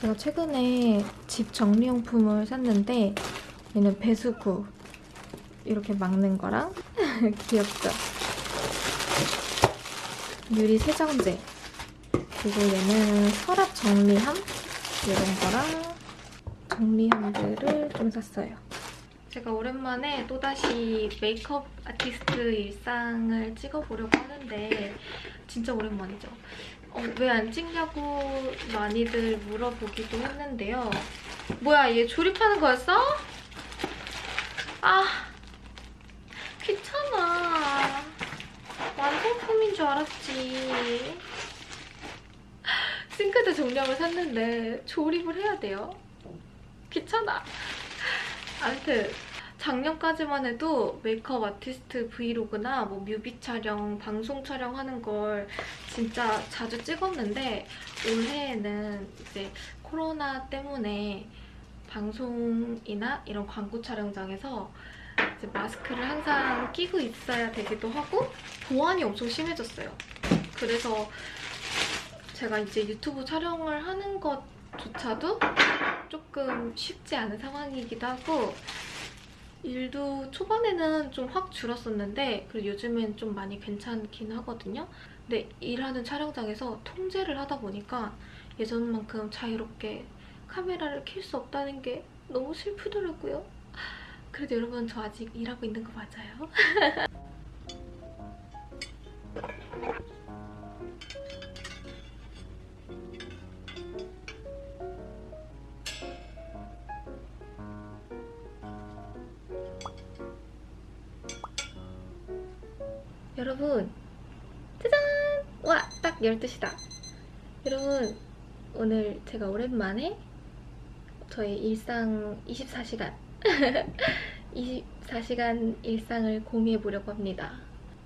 제가 최근에 집 정리용품을 샀는데 얘는 배수구 이렇게 막는 거랑 귀엽죠? 유리 세정제 그리고 얘는 서랍 정리함 이런 거랑 정리함들을 좀 샀어요. 제가 오랜만에 또다시 메이크업 아티스트 일상을 찍어보려고 하는데 진짜 오랜만이죠. 어, 왜 안 찍냐고 많이들 물어보기도 했는데요. 뭐야 얘 조립하는 거였어? 아 귀찮아. 완성품인 줄 알았지. 싱크대 정량을 샀는데 조립을 해야 돼요. 귀찮아. 아무튼 작년까지만 해도 메이크업 아티스트 브이로그나 뭐 뮤비 촬영, 방송 촬영하는 걸 진짜 자주 찍었는데 올해에는 이제 코로나 때문에 방송이나 이런 광고 촬영장에서 마스크를 항상 끼고 있어야 되기도 하고 보안이 엄청 심해졌어요. 그래서 제가 이제 유튜브 촬영을 하는 것조차도 조금 쉽지 않은 상황이기도 하고 일도 초반에는 좀 확 줄었었는데 그리고 요즘엔 좀 많이 괜찮긴 하거든요. 근데 일하는 촬영장에서 통제를 하다 보니까 예전만큼 자유롭게 카메라를 켤 수 없다는 게 너무 슬프더라고요. 그래도 여러분 저 아직 일하고 있는 거 맞아요? 12시다. 여러분 오늘 제가 오랜만에 저의 일상 24시간 24시간 일상을 공유해보려고 합니다.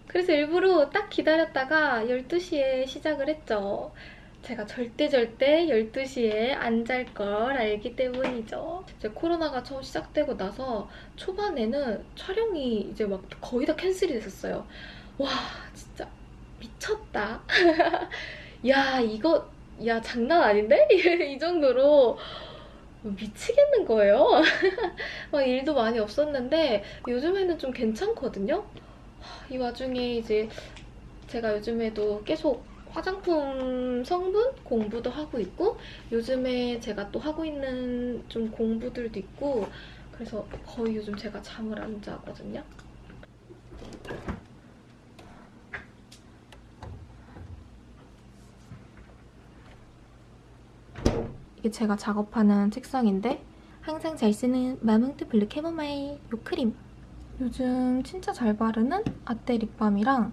그래서 일부러 딱 기다렸다가 12시에 시작을 했죠. 제가 절대 절대 12시에 안 잘 걸 알기 때문이죠. 이제 코로나가 처음 시작되고 나서 초반에는 촬영이 이제 막 거의 다 캔슬이 됐었어요. 와 진짜 미쳤다. 야 이거 야 장난 아닌데? 이 정도로 미치겠는 거예요. 막 일도 많이 없었는데 요즘에는 좀 괜찮거든요. 이 와중에 이제 제가 요즘에도 계속 화장품 성분 공부도 하고 있고 요즘에 제가 또 하고 있는 좀 공부들도 있고 그래서 거의 요즘 제가 잠을 안 자거든요. 이게 제가 작업하는 책상인데 항상 잘 쓰는 마몽트 블루 캐모마일 요 크림 요즘 진짜 잘 바르는 아떼 립밤이랑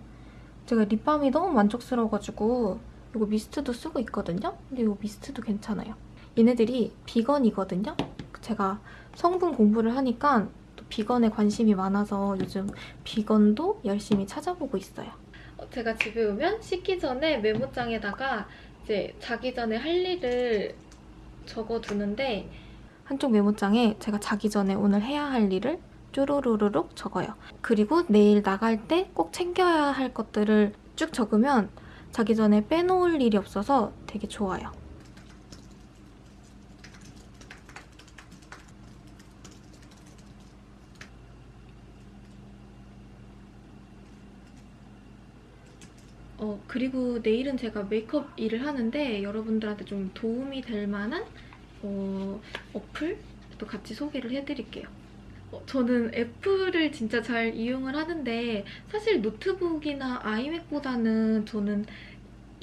제가 립밤이 너무 만족스러워가지고 이거 미스트도 쓰고 있거든요? 근데 이 미스트도 괜찮아요. 얘네들이 비건이거든요? 제가 성분 공부를 하니까 또 비건에 관심이 많아서 요즘 비건도 열심히 찾아보고 있어요. 어, 제가 집에 오면 씻기 전에 메모장에다가 이제 자기 전에 할 일을 적어두는데 한쪽 메모장에 제가 자기 전에 오늘 해야 할 일을 쪼로로로록 적어요. 그리고 내일 나갈 때 꼭 챙겨야 할 것들을 쭉 적으면 자기 전에 빼놓을 일이 없어서 되게 좋아요. 어, 그리고 내일은 제가 메이크업 일을 하는데 여러분들한테 좀 도움이 될 만한 어, 어플도 같이 소개를 해드릴게요. 어, 저는 애플을 진짜 잘 이용을 하는데 사실 노트북이나 아이맥보다는 저는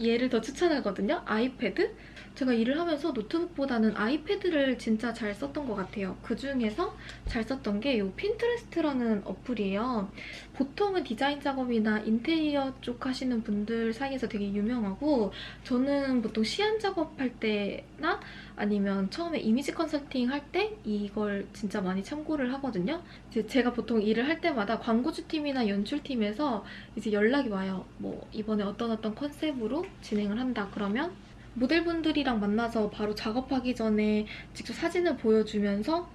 얘를 더 추천하거든요. 아이패드? 제가 일을 하면서 노트북보다는 아이패드를 진짜 잘 썼던 것 같아요. 그중에서 잘 썼던 게 이 Pinterest라는 어플이에요. 보통은 디자인 작업이나 인테리어 쪽 하시는 분들 사이에서 되게 유명하고 저는 보통 시안 작업할 때나 아니면 처음에 이미지 컨설팅 할 때 이걸 진짜 많이 참고를 하거든요. 제가 보통 일을 할 때마다 광고주팀이나 연출팀에서 이제 연락이 와요. 뭐 이번에 어떤 어떤 컨셉으로 진행을 한다 그러면 모델분들이랑 만나서 바로 작업하기 전에 직접 사진을 보여주면서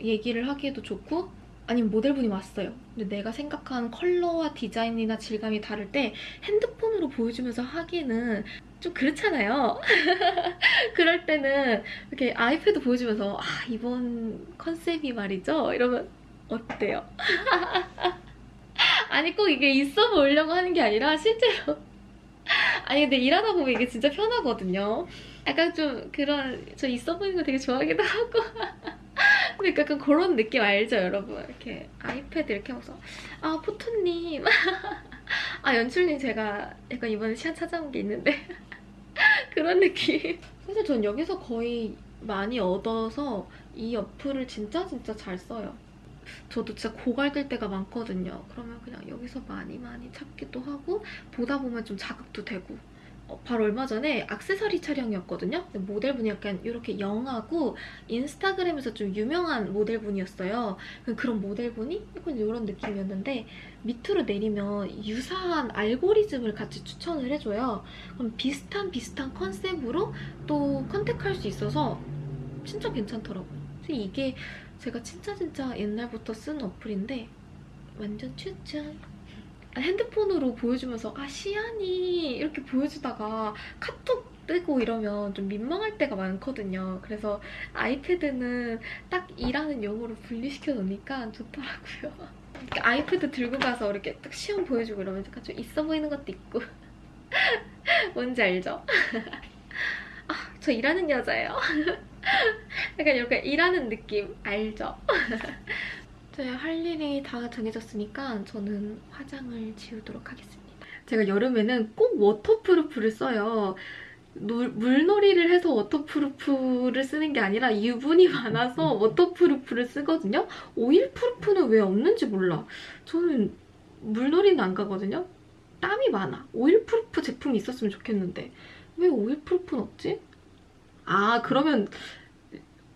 얘기를 하기에도 좋고 아니면 모델분이 왔어요. 근데 내가 생각한 컬러와 디자인이나 질감이 다를 때 핸드폰으로 보여주면서 하기는 좀 그렇잖아요. 그럴 때는 이렇게 아이패드 보여주면서 아 이번 컨셉이 말이죠. 이러면 어때요? 아니 꼭 이게 있어 보이려고 하는 게 아니라 실제로 아니 근데 일하다 보면 이게 진짜 편하거든요. 약간 좀 그런 저 있어 보이는 거 되게 좋아하기도 하고. 근데 약간 그런 느낌 알죠 여러분? 이렇게 아이패드 이렇게 하면서. 아 포토님. 아 연출님 제가 약간 이번에 시간 찾아온 게 있는데. 그런 느낌. 사실 전 여기서 거의 많이 얻어서 이 어플을 진짜 진짜 잘 써요 저도 진짜 고갈될 때가 많거든요 그러면 그냥 여기서 많이 많이 찾기도 하고 보다 보면 좀 자극도 되고 어, 바로 얼마 전에 악세사리 촬영이었거든요. 모델분이 약간 이렇게 영하고 인스타그램에서 좀 유명한 모델분이었어요. 그런 모델분이 약간 이런 느낌이었는데 밑으로 내리면 유사한 알고리즘을 같이 추천을 해줘요. 그럼 비슷한 비슷한 컨셉으로 또 컨택할 수 있어서 진짜 괜찮더라고요. 이게 제가 진짜 진짜 옛날부터 쓰는 어플인데 완전 추천! 핸드폰으로 보여주면서 아 시안이 이렇게 보여주다가 카톡 뜨고 이러면 좀 민망할 때가 많거든요. 그래서 아이패드는 딱 일하는 용으로 분리시켜 놓으니까 좋더라고요. 아이패드 들고 가서 이렇게 딱 시험 보여주고 이러면 약간 좀 있어 보이는 것도 있고 뭔지 알죠? 아, 저 일하는 여자예요. 약간 이렇게 일하는 느낌 알죠? 네, 할 일이 다 정해졌으니까 저는 화장을 지우도록 하겠습니다. 제가 여름에는 꼭 waterproof를 써요. 놀, 물놀이를 해서 waterproof를 쓰는 게 아니라 유분이 많아서 waterproof를 쓰거든요. oilproof는 왜 없는지 몰라. 저는 물놀이는 안 가거든요. 땀이 많아. oilproof 제품이 있었으면 좋겠는데 왜 oilproof는 없지? 아 그러면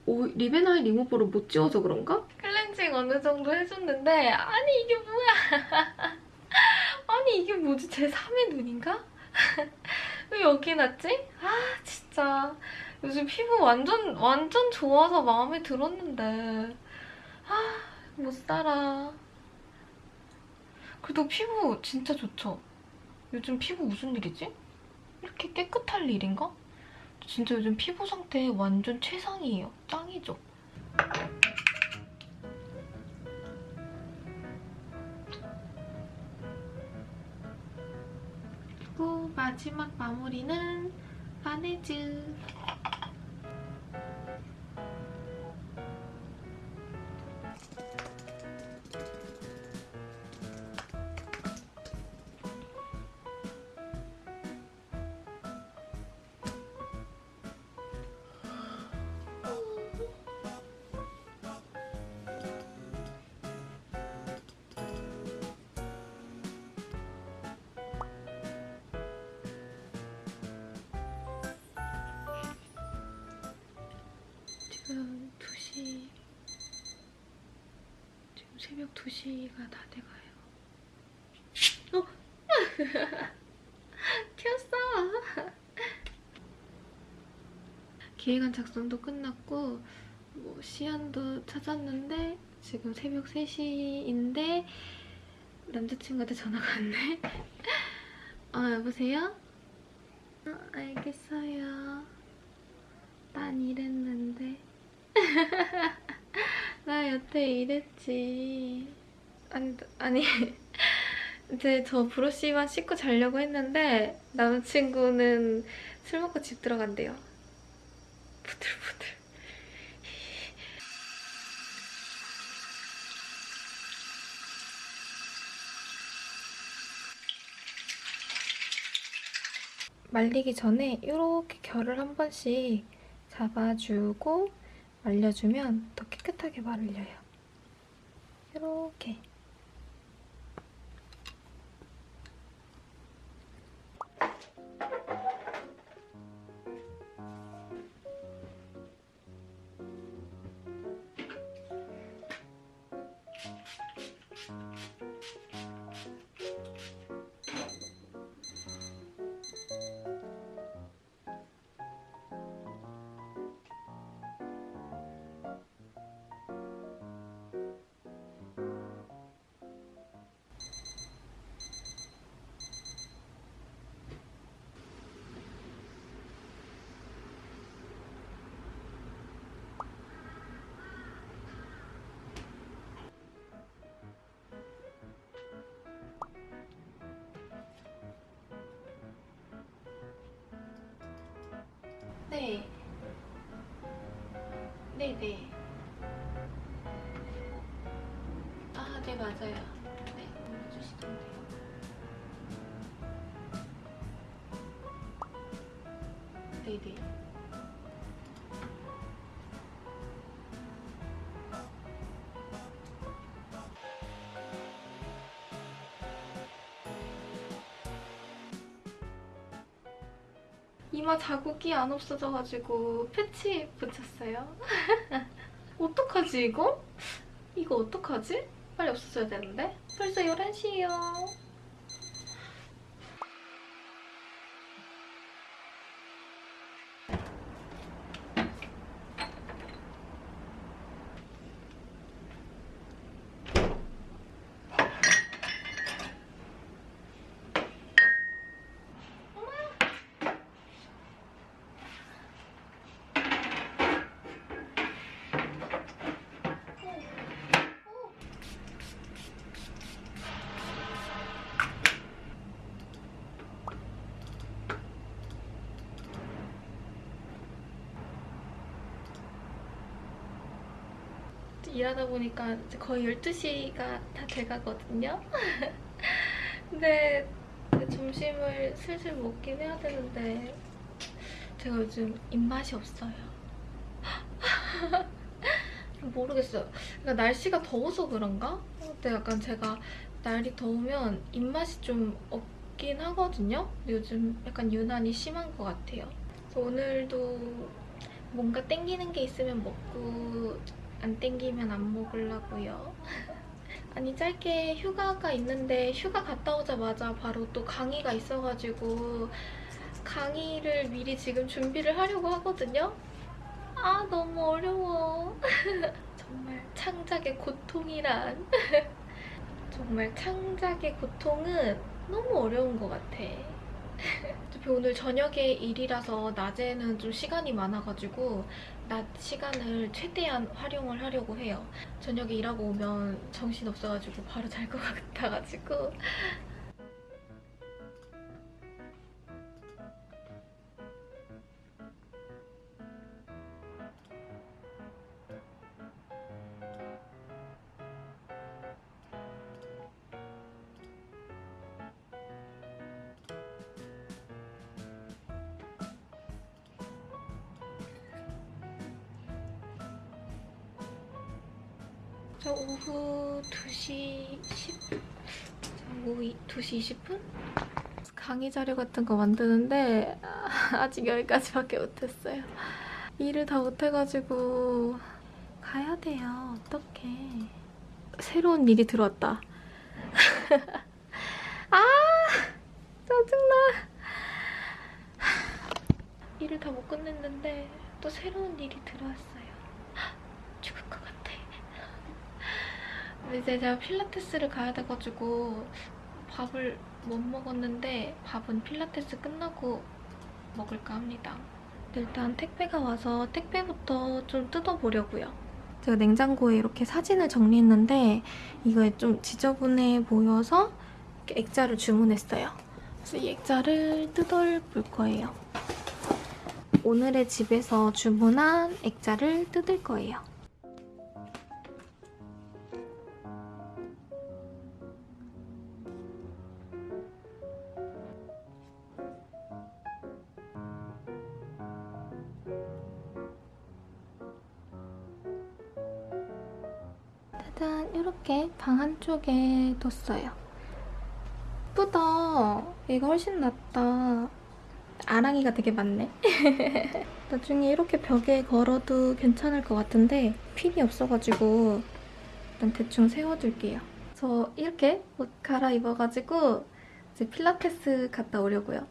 오, lip and eye 리무버를 못 지워서 그런가? 클렌징 어느 정도 해줬는데 아니 이게 뭐야 아니 이게 뭐지 제 3의 눈인가? 왜 여기 났지? 아 진짜 요즘 피부 완전 완전 좋아서 마음에 들었는데 아 못 살아 그래도 피부 진짜 좋죠? 요즘 피부 무슨 일이지? 이렇게 깨끗할 일인가? 진짜 요즘 피부 상태 완전 최상이에요. 짱이죠? 그리고 마지막 마무리는 바네즈. 10시가 다 돼가요. 어? 켰어! 기획안 작성도 끝났고 뭐 시안도 찾았는데 지금 새벽 3시인데 남자친구한테 전화가 왔네? 어, 여보세요? 어, 알겠어요. 난 이랬는데. 나 여태 이랬지. 아니, 아니. 이제 저 브러쉬만 씻고 자려고 했는데 남자친구는 술 먹고 집 들어간대요. 부들부들. 말리기 전에 이렇게 결을 한 번씩 잡아주고 말려주면 더 깨끗하게 말려요. 이렇게. 네. 네, 네. 아, 네, 맞아요. 네, 올려주시던데. 네, 네. 이마 자국이 안 없어져가지고 패치 붙였어요. 어떡하지 이거? 이거 어떡하지? 빨리 없어져야 되는데? 벌써 11시예요. 일하다 보니까 거의 12시가 다 돼가거든요. 근데 점심을 슬슬 먹긴 해야 되는데 제가 요즘 입맛이 없어요. 모르겠어요. 그러니까 날씨가 더워서 그런가? 근데 약간 제가 날이 더우면 입맛이 좀 없긴 하거든요. 요즘 약간 유난히 심한 것 같아요. 오늘도 뭔가 땡기는 게 있으면 먹고 안 땡기면 안 먹으려고요. 아니 짧게 휴가가 있는데 휴가 갔다 오자마자 바로 또 강의가 있어가지고 강의를 미리 지금 준비를 하려고 하거든요. 아 너무 어려워. 정말 창작의 고통이란. 정말 창작의 고통은 너무 어려운 것 같아. 어차피 오늘 저녁에 일이라서 낮에는 좀 시간이 많아가지고 낮 시간을 최대한 활용을 하려고 해요. 저녁에 일하고 오면 정신 없어가지고 바로 잘 것 같아가지고 자료 같은 거 만드는데 아직 여기까지밖에 못했어요. 일을 다 못해가지고 가야 돼요. 어떡해. 새로운 일이 들어왔다. 아! 짜증나. 일을 다 못 끝냈는데 또 새로운 일이 들어왔어요. 죽을 것 같아. 이제 제가 필라테스를 가야 돼가지고 밥을 못 먹었는데 밥은 필라테스 끝나고 먹을까 합니다. 일단 택배가 와서 택배부터 좀 뜯어보려고요. 제가 냉장고에 이렇게 사진을 정리했는데 이거에 좀 지저분해 보여서 액자를 주문했어요. 그래서 이 액자를 뜯어볼 거예요. 오늘의 집에서 주문한 액자를 뜯을 거예요. 이렇게 방 한쪽에 뒀어요. 예쁘다. 이거 훨씬 낫다. 아랑이가 되게 많네. 나중에 이렇게 벽에 걸어도 괜찮을 것 같은데 필이 없어가지고 일단 대충 세워둘게요. 저 이렇게 옷 갈아입어가지고 이제 필라테스 갔다 오려고요.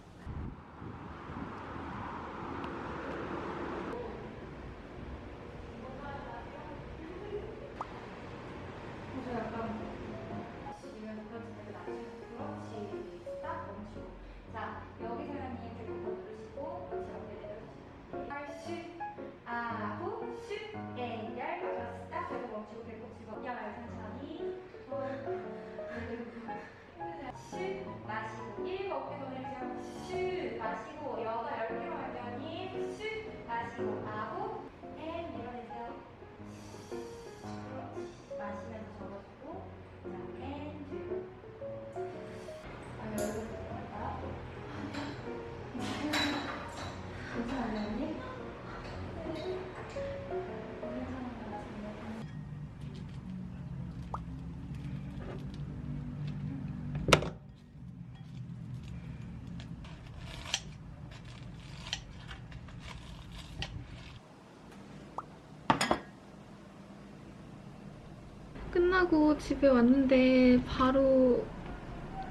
집에 왔는데 바로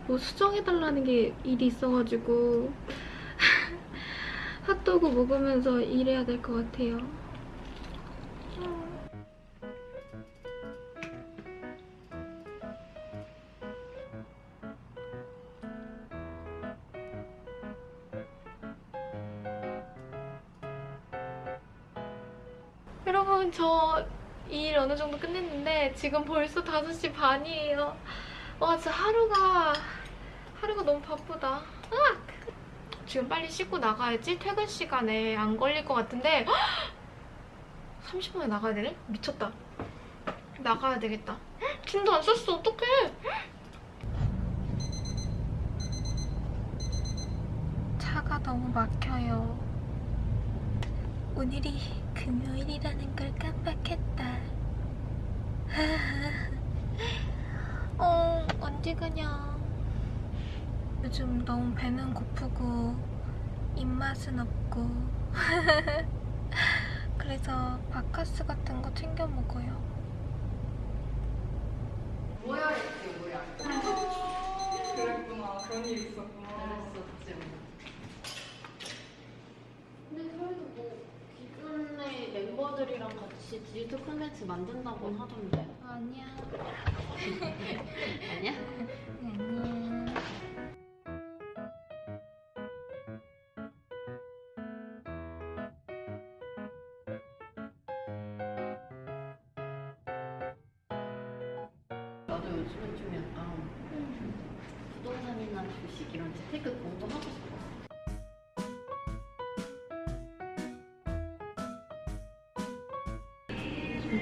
뭐 수정해달라는 게 일이 있어가지고 핫도그 먹으면서 일해야 될 것 같아요. 지금 벌써 5시 반이에요. 와 진짜 하루가 하루가 너무 바쁘다. 으악! 지금 빨리 씻고 나가야지 퇴근 시간에 안 걸릴 것 같은데 30분에 나가야 되네? 미쳤다. 나가야 되겠다. 짐도 안 쌌어 어떡해. 차가 너무 막혀요. 오늘이 금요일이라는 걸 깜빡했다. 어, 언제 가냐. 요즘 너무 배는 고프고 입맛은 없고 그래서 바카스 같은 거 챙겨 먹어요. 뭐야 이게 뭐야? 그랬구나. 그런 일이 있었구나. 그랬었지. 근데 저희도 뭐 기존의 멤버들이랑 같이 디지털 콘텐츠 만든다고 하던데 아니야. 아니야? 아니야. 나도 요즘은 좀 약간 부동산이나 주식 이런 재테크 공부하고 싶어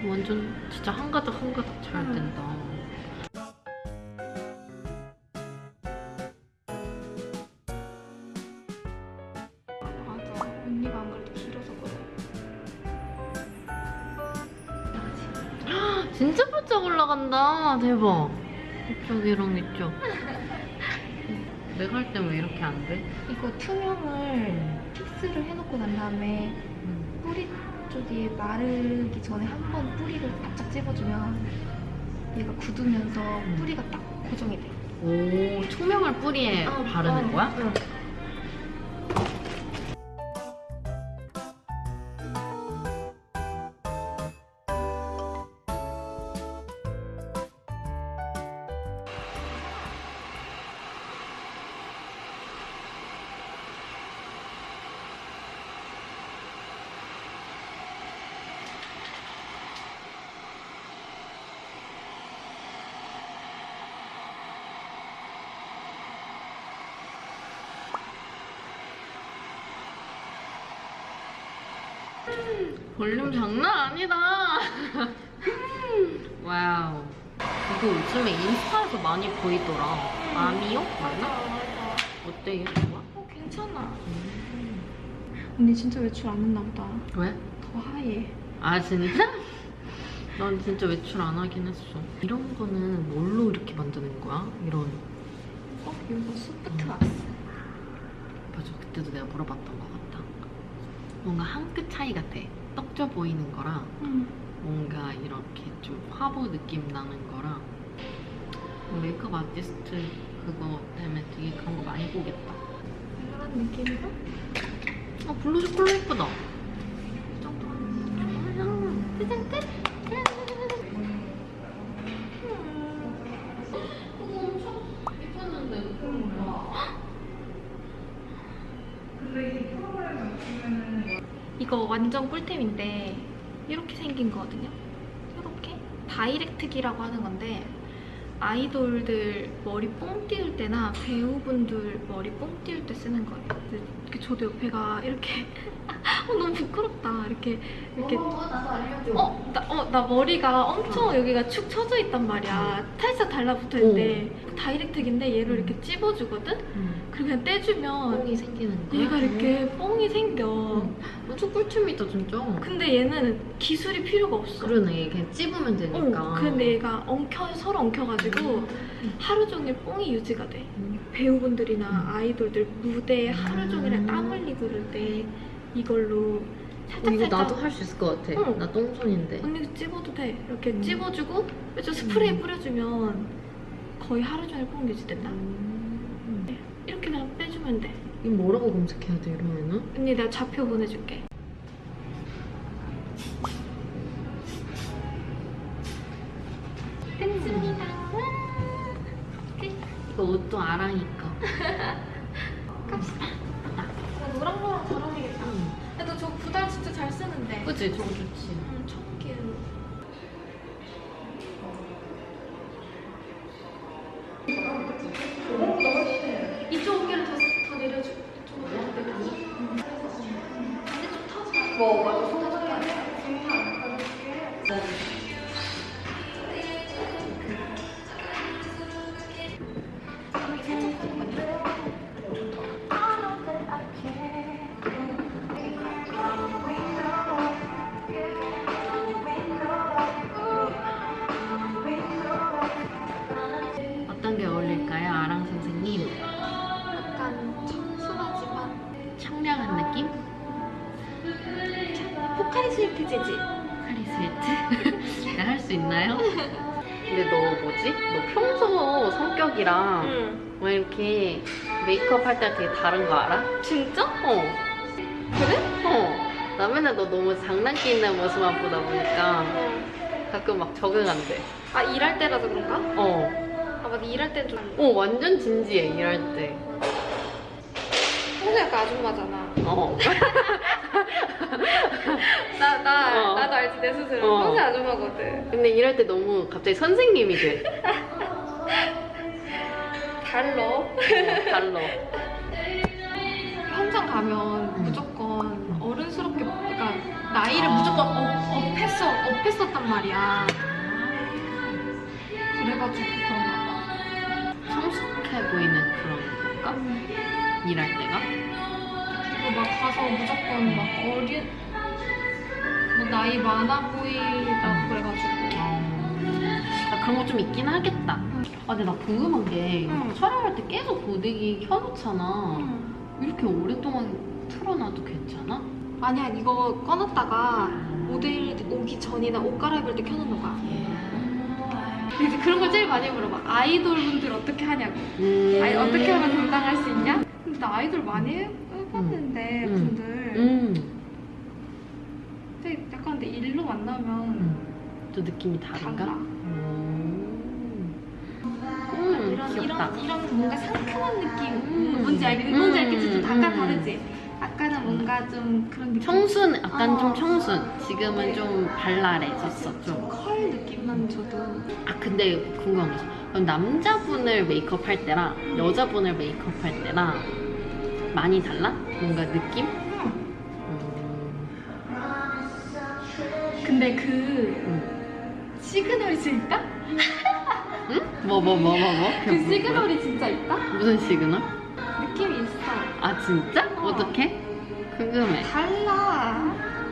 완전 진짜 한가득 한가득 잘 된다 맞아. 언니가 안 그래도 길어서 그래. 진짜 바짝 올라간다 대박 이쪽이랑 이쪽 내가 할땐왜 이렇게 안 돼? 이거 투명을 픽스를 해놓고 난 다음에 쪽이 마르기 전에 한 번 뿌리를 바짝 찝어주면 얘가 굳으면서 뿌리가 딱 고정이 돼. 오 투명을 뿌리에 아, 바르는 어, 거야? 응. 볼륨 장난 아니다. Wow. 이거 요즘에 인스타에서 많이 보이더라. 아미요? 맞나? 어때? 이거 좋아? 어, 괜찮아. 언니 진짜 외출 안 했나 보다. 왜? 더 하얘. 아 진짜? 난 진짜 외출 안 하긴 했어. 이런 거는 뭘로 이렇게 만드는 거야? 이런. 어, 이거 소프트 왁스. 맞아. 그때도 내가 물어봤던 것 같다. 뭔가 한 끗 차이 같아. 떡져 보이는 거랑 응. 뭔가 이렇게 좀 화보 느낌 나는 거랑 메이크업 아티스트 그거 때문에 되게 그런 거 많이 보겠다. 이런 느낌으로 아 블러셔 컬러 예쁘다. 이 정도 하면 세상 끝. 꿀템인데 이렇게 생긴 거거든요. 이렇게 다이렉트기라고 하는 건데 아이돌들 머리 뽕 띄울 때나 배우분들 머리 뽕 띄울 때 쓰는 거예요. 이렇게 저도 옆에가 이렇게 어, 너무 부끄럽다. 이렇게 이렇게 어. 어, 나, 어, 나 머리가 엄청 여기가 축 처져 있단 말이야. 살짝 달라붙어 있는데 다이렉트기인데 얘를 이렇게 찝어주거든? 그리고 그냥 떼주면 뽕이 생기는 거야? 얘가 이렇게 뽕이 생겨. 엄청 꿀팁이다 진짜. 근데 얘는 기술이 필요가 없어. 그러네 그냥 찝으면 되니까. 어, 근데 얘가 엉켜, 서로 엉켜가지고 하루 종일 뽕이 유지가 돼. 음. 배우분들이나 아이돌들 무대에 하루 음. 종일 땀 흘리고 그럴 때 이걸로 어, 살짝 이거 살짝 나도 할 수 있을 것 같아. 응. 나 똥손인데. 언니도 찝어도 돼. 이렇게 음. 찝어주고 좀 스프레이 음. 뿌려주면 거의 하루 종일 뽕 유지된다. 음. 이렇게 그냥 빼주면 돼. 이거 뭐라고 검색해야 돼 이러면은? 언니 내가 좌표 보내줄게. 됐습니다. 이거 옷도 아랑이 거. 그치 저거 좋지. 메이크업 할때 되게 다른 거 알아? 진짜? 어. 그래? 어. 나 맨날 너 너무 장난기 있는 모습만 보다 보니까 가끔 막 적응 안 돼. 아 일할 때라서 그런가? 어. 아 맞아 일할 때는 좀 어, 완전 진지해, 일할 때. 평소 약간 아줌마잖아 어. 나, 나, 어. 나도 알지 내 스스로 어. 평소 아줌마거든 근데 일할 때 너무 갑자기 선생님이 돼. 달러 어, 달러. 현장 가면 음. 무조건 어른스럽게 그러니까 나이를 아. 무조건 업, 업했어 업했었단 말이야 그래가지고 그런가 봐 성숙해 보이는 그런 건가? 일할 때가? 그리고 막 가서 무조건 막 어린 뭐 나이 많아 보이다고 그래가지고 나 그런 거 좀 있긴 하겠다. 아, 근데 나 궁금한 게 응. 촬영할 때 계속 고데기 켜놓잖아. 음. 이렇게 오랫동안 틀어놔도 괜찮아? 아니야 이거 꺼놨다가 모델 오기 전이나 옷 갈아입을 때 켜놓는 거야 근데 이제 그런 걸 제일 많이 물어봐 아이돌 분들 어떻게 하냐고 음. 아니 어떻게 하면 감당할 수 있냐? 근데 나 아이돌 많이 해- 해봤는데 음. 분들 음. 근데 약간 근데 일로 만나면 음. 또 느낌이 다른가? 달라. 다. 이런 이런 뭔가 상큼한 느낌 음. 뭔지 알겠지? 뭔지 알겠지? 좀 음. 약간 음. 다르지? 아까는 뭔가 좀 그런 느낌 청순, 약간 어. 좀 청순. 지금은 좀 발랄해졌어, 좀. 컬 느낌만 줘도 아, 근데 궁금한 게 있어. 그럼 남자분을 메이크업 할 때랑 여자분을 메이크업 할 때랑 많이 달라? 뭔가 느낌? 음. 근데 그 음. 시그널이 있다? 응? 뭐, 뭐, 뭐, 뭐, 뭐? 그 뭐- 시그널이 진짜 있다? 무슨 시그널? 느낌이 있어 아, 진짜? 어떻게? 궁금해. 달라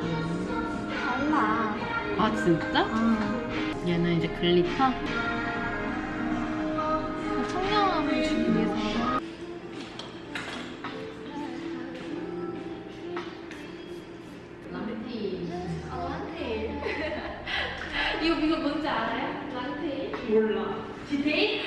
음. 달라 아, 진짜? 얘는 이제 glitter? 몰라. 디테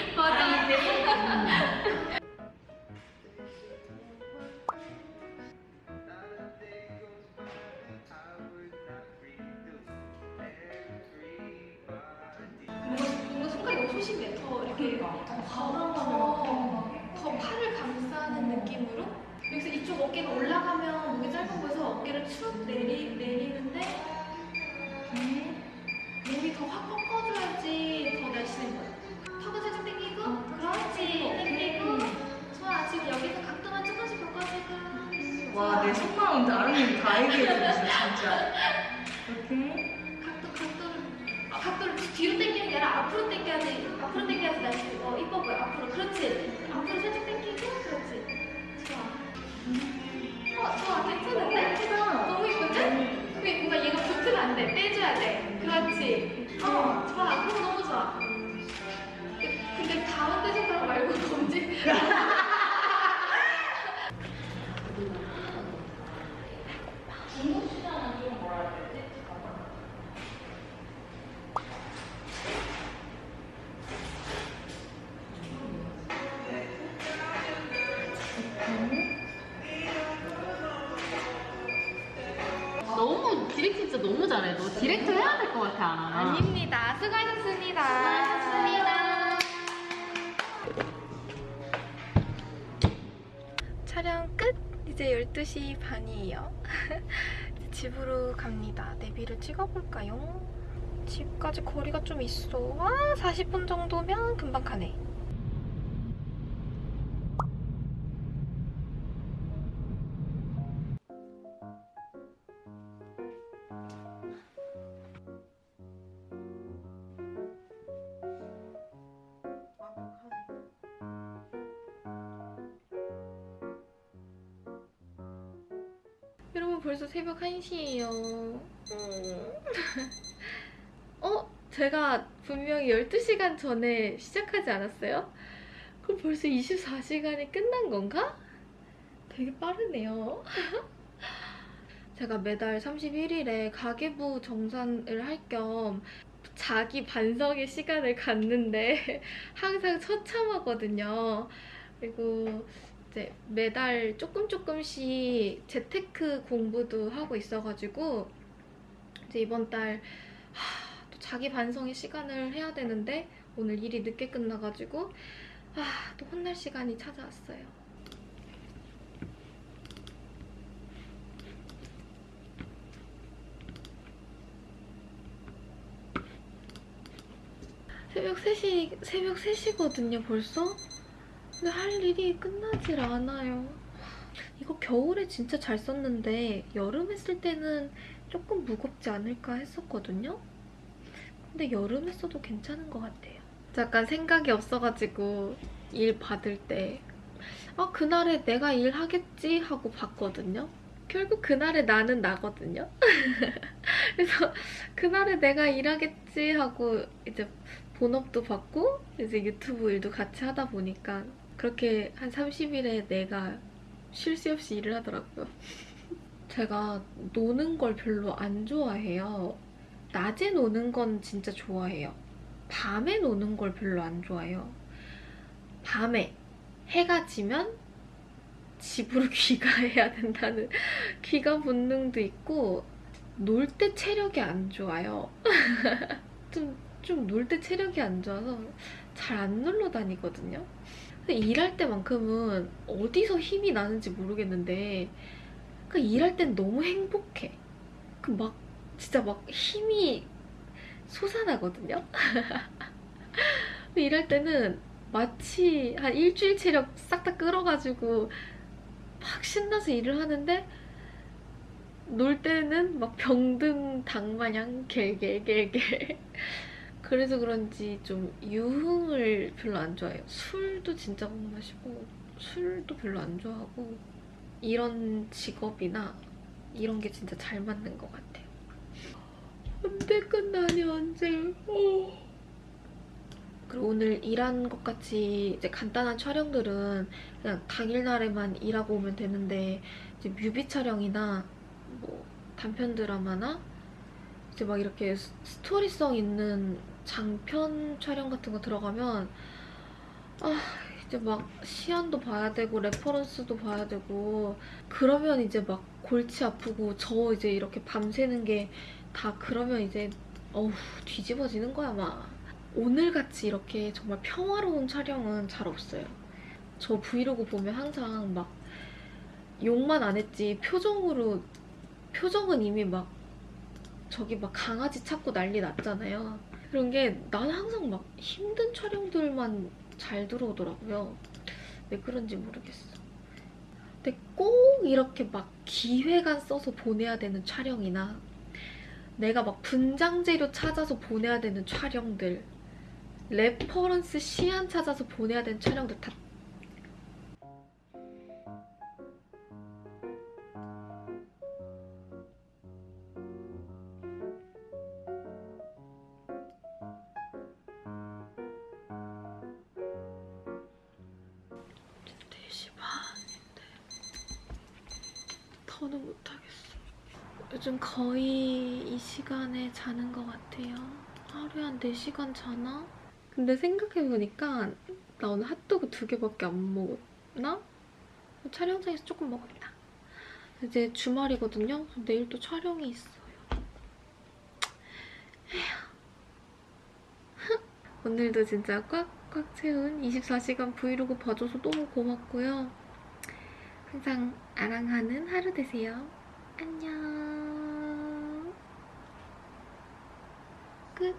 12시 반이에요. 집으로 갑니다. 내비를 찍어볼까요? 집까지 거리가 좀 있어. 와 40분 정도면 금방 가네 벌써 새벽 1시예요. 어? 제가 분명히 12시간 전에 시작하지 않았어요? 그럼 벌써 24시간이 끝난 건가? 되게 빠르네요. 제가 매달 31일에 가계부 정산을 할 겸 자기 반성의 시간을 갖는데 항상 처참하거든요. 그리고 이제 매달 조금 조금씩 재테크 공부도 하고 있어가지고 이제 이번 달 하, 또 자기 반성의 시간을 해야 되는데 오늘 일이 늦게 끝나가지고 아, 또 혼날 시간이 찾아왔어요. 새벽 3시, 새벽 3시거든요, 벌써? 근데 할 일이 끝나질 않아요. 이거 겨울에 진짜 잘 썼는데 여름에 쓸 때는 조금 무겁지 않을까 했었거든요? 근데 여름에 써도 괜찮은 것 같아요. 잠깐 생각이 없어가지고 일 받을 때 아, 그날에 내가 일하겠지 하고 봤거든요. 결국 그날에 나는 나거든요. 그래서 그날에 내가 일하겠지 하고 이제 본업도 받고 이제 유튜브 일도 같이 하다 보니까 그렇게 한 30일에 내가 쉴 새 없이 일을 하더라고요. 제가 노는 걸 별로 안 좋아해요. 낮에 노는 건 진짜 좋아해요. 밤에 노는 걸 별로 안 좋아해요. 밤에 해가 지면 집으로 귀가해야 된다는 귀가 본능도 있고 놀 때 체력이 안 좋아요. 좀 좀 놀 때 체력이 안 좋아서 잘 안 놀러 다니거든요. 일할 때만큼은 어디서 힘이 나는지 모르겠는데 그 일할 땐 너무 행복해. 그 막 진짜 막 힘이 솟아나거든요. 일할 때는 마치 한 일주일 체력 싹 다 끌어가지고 막 신나서 일을 하는데 놀 때는 막 병든 닭 마냥 겔겔겔겔 그래서 그런지 좀 유흥을 별로 안 좋아해요. 술도 진짜 못 마시고 술도 별로 안 좋아하고 이런 직업이나 이런 게 진짜 잘 맞는 것 같아요. 언제 끝나니 언제? 어. 그리고 오늘 일한 것 같이 이제 간단한 촬영들은 그냥 당일날에만 일하고 오면 되는데 이제 뮤비 촬영이나 뭐 단편 드라마나 이제 막 이렇게 스- 스토리성 있는 장편 촬영 같은 거 들어가면 아 이제 막 시안도 봐야 되고 reference도 봐야 되고 그러면 이제 막 골치 아프고 저 이제 이렇게 밤새는 게 다 그러면 이제 어우 뒤집어지는 거야 막 오늘같이 이렇게 정말 평화로운 촬영은 잘 없어요 저 브이로그 보면 항상 막 욕만 안 했지 표정으로 표정은 이미 막 저기 막 강아지 찾고 난리 났잖아요. 그런 게 난 항상 막 힘든 촬영들만 잘 들어오더라고요. 왜 그런지 모르겠어. 근데 꼭 이렇게 막 기획안 써서 보내야 되는 촬영이나 내가 막 분장 재료 찾아서 보내야 되는 촬영들 reference 시안 찾아서 보내야 되는 촬영들 다 지금 4시 반인데 더는 못하겠어. 요즘 거의 이 시간에 자는 것 같아요. 하루에 한 4시간 자나? 근데 생각해보니까 나 오늘 핫도그 두 개밖에 안 먹었나? 촬영장에서 조금 먹었다. 이제 주말이거든요. 내일 또 촬영이 있어요. 에휴. 오늘도 진짜 꽉 꽉 채운 24시간 브이로그 봐줘서 너무 고맙고요. 항상 아랑하는 하루 되세요. 안녕. 끝.